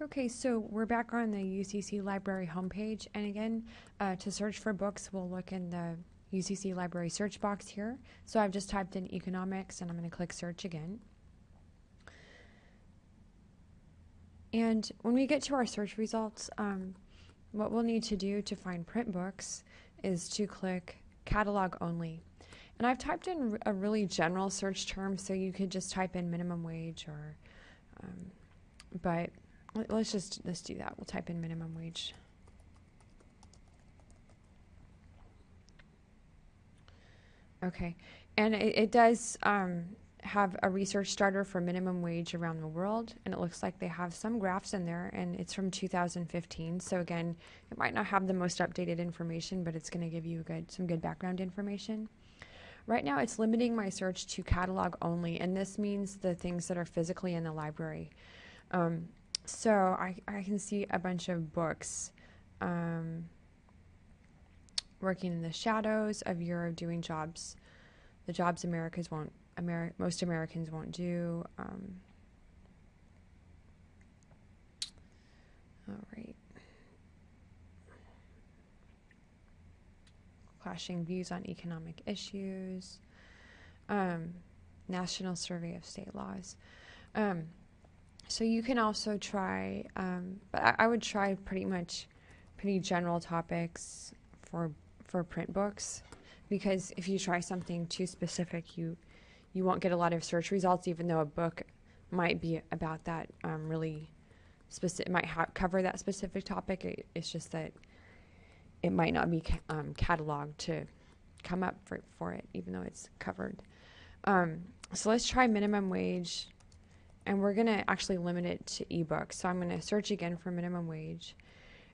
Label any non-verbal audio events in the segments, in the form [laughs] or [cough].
Okay, so we're back on the UCC Library homepage, and again, uh, to search for books, we'll look in the UCC Library search box here. So I've just typed in economics, and I'm going to click search again. And when we get to our search results, um, what we'll need to do to find print books is to click catalog only. And I've typed in a really general search term, so you could just type in minimum wage or, um, but let's just let's do that. We'll type in minimum wage. Okay, and it, it does um, have a research starter for minimum wage around the world, and it looks like they have some graphs in there, and it's from 2015. So again, it might not have the most updated information, but it's going to give you good some good background information. Right now, it's limiting my search to catalog only, and this means the things that are physically in the library. Um, so I, I can see a bunch of books um, working in the shadows of Europe doing jobs, the jobs Americans won't, Ameri- most Americans won't do. Um, all right. Clashing views on economic issues. Um, National Survey of State Laws. Um, so you can also try, um, but I, I, would try pretty much pretty general topics for for print books, because if you try something too specific, you you won't get a lot of search results, even though a book might be about that um, really specific, it might ha- cover that specific topic. It, it's just that it might not be ca- um, cataloged to come up for, for it, even though it's covered. Um, so let's try minimum wage and we're going to actually limit it to ebooks. So I'm going to search again for minimum wage.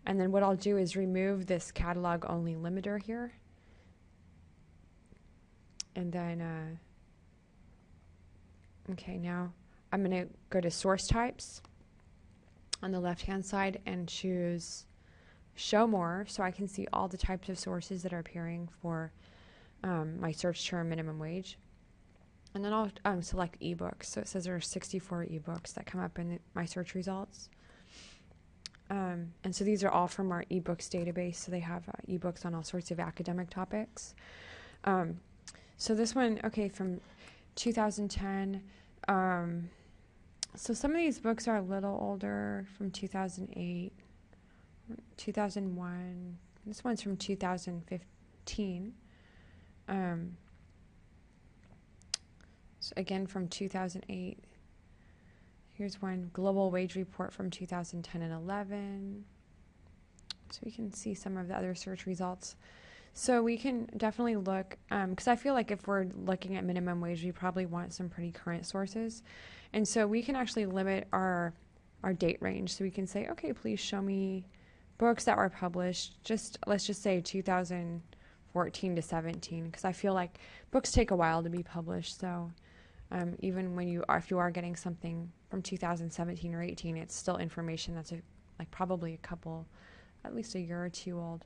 And then what I'll do is remove this catalog only limiter here. And then, uh, okay, now I'm going to go to source types on the left hand side and choose show more so I can see all the types of sources that are appearing for um, my search term minimum wage. And then I'll um, select ebooks. So it says there are 64 ebooks that come up in my search results. Um, and so these are all from our ebooks database. So they have uh, ebooks on all sorts of academic topics. Um, so this one, okay, from 2010. Um, so some of these books are a little older, from 2008, 2001. This one's from 2015. Um, so again, from 2008. Here's one global wage report from 2010 and 11. So we can see some of the other search results. So we can definitely look, because um, I feel like if we're looking at minimum wage, we probably want some pretty current sources. And so we can actually limit our our date range. So we can say, okay, please show me books that were published, just let's just say 2014 to 17, because I feel like books take a while to be published. So um, even when you are, if you are getting something from 2017 or 18, it's still information that's a, like probably a couple, at least a year or two old.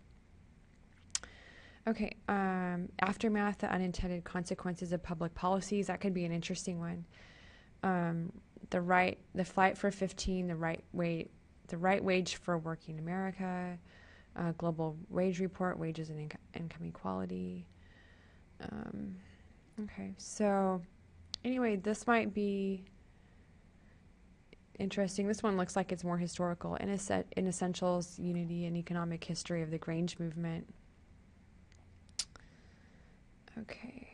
Okay, um, aftermath, the unintended consequences of public policies. That could be an interesting one. Um, the right, the flight for 15, the right way, the right wage for working America, uh, global wage report, wages and inco- income equality. Um, okay, so anyway, this might be interesting. This one looks like it's more historical. In, a set, in Essentials, Unity and Economic History of the Grange Movement. Okay.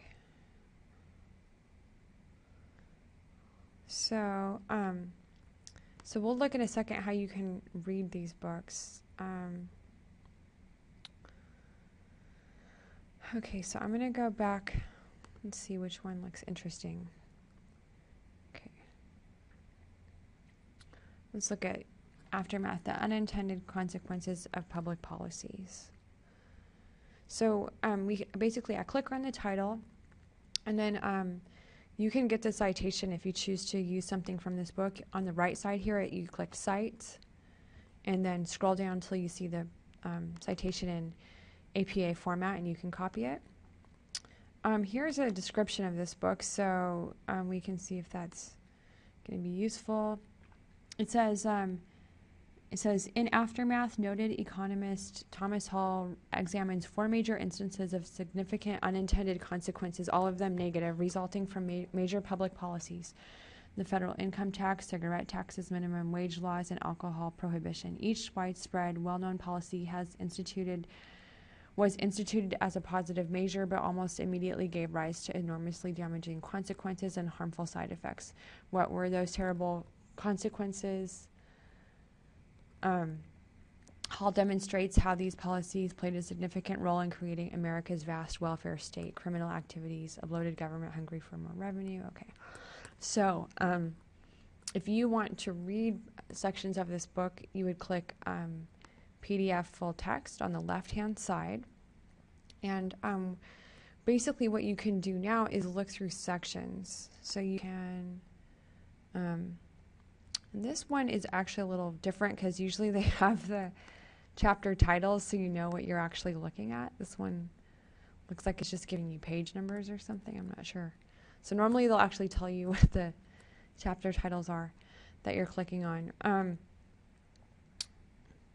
So, um, so we'll look in a second how you can read these books. Um, okay, so I'm going to go back and see which one looks interesting. Let's look at aftermath, the unintended consequences of public policies. So um, we basically, I click on the title, and then um, you can get the citation if you choose to use something from this book. On the right side here, you click Cite, and then scroll down until you see the um, citation in APA format, and you can copy it. Um, here's a description of this book, so um, we can see if that's going to be useful it says um, it says in aftermath, noted economist Thomas Hall examines four major instances of significant unintended consequences, all of them negative, resulting from ma- major public policies the federal income tax, cigarette taxes, minimum wage laws, and alcohol prohibition. Each widespread, well known policy has instituted was instituted as a positive measure, but almost immediately gave rise to enormously damaging consequences and harmful side effects. What were those terrible consequences? Um, Hall demonstrates how these policies played a significant role in creating America's vast welfare state, criminal activities, a bloated government hungry for more revenue. Okay. So, um, if you want to read sections of this book, you would click um, PDF full text on the left hand side. And um, basically, what you can do now is look through sections. So you can. Um, this one is actually a little different because usually they [laughs] have the chapter titles so you know what you're actually looking at. This one looks like it's just giving you page numbers or something. I'm not sure. So normally they'll actually tell you [laughs] what the chapter titles are that you're clicking on. Um,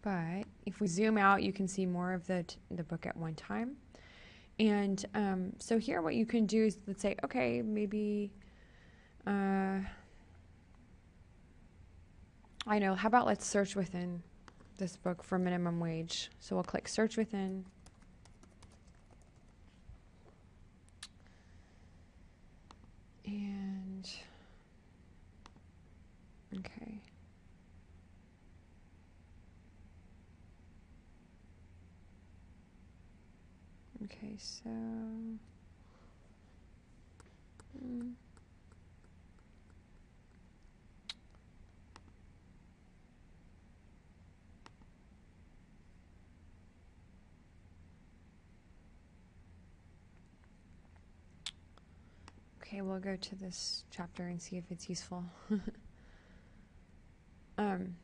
but if we zoom out, you can see more of the, the book at one time. And um, so here, what you can do is let's say, okay, maybe, uh, I know, how about let's search within this book for minimum wage. So we'll click search within. And, okay. Okay, so. mm. Okay, we'll go to this chapter and see if it's useful. [laughs] um,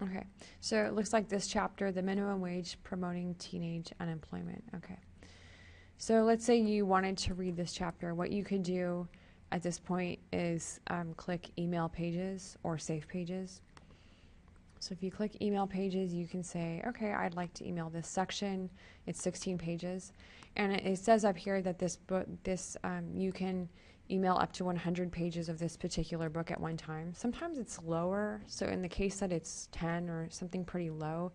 okay, so it looks like this chapter, the minimum wage promoting teenage unemployment. Okay. So let's say you wanted to read this chapter. What you could do at this point is um, click email pages or save pages. So if you click email pages, you can say, okay, I'd like to email this section. It's 16 pages. And it, it says up here that this book, this, um, you can email up to 100 pages of this particular book at one time. Sometimes it's lower. So in the case that it's 10 or something pretty low,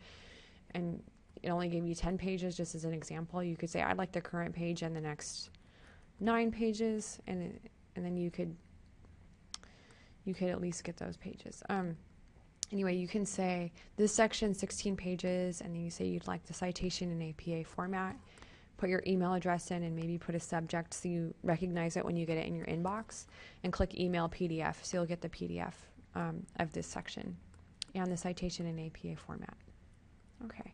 and it only gave you 10 pages, just as an example, you could say, I'd like the current page and the next nine pages. And it, and then you could you could at least get those pages. Um, anyway, you can say this section 16 pages, and then you say you'd like the citation in APA format. Put your email address in and maybe put a subject so you recognize it when you get it in your inbox, and click email PDF so you'll get the PDF um, of this section and the citation in APA format. Okay.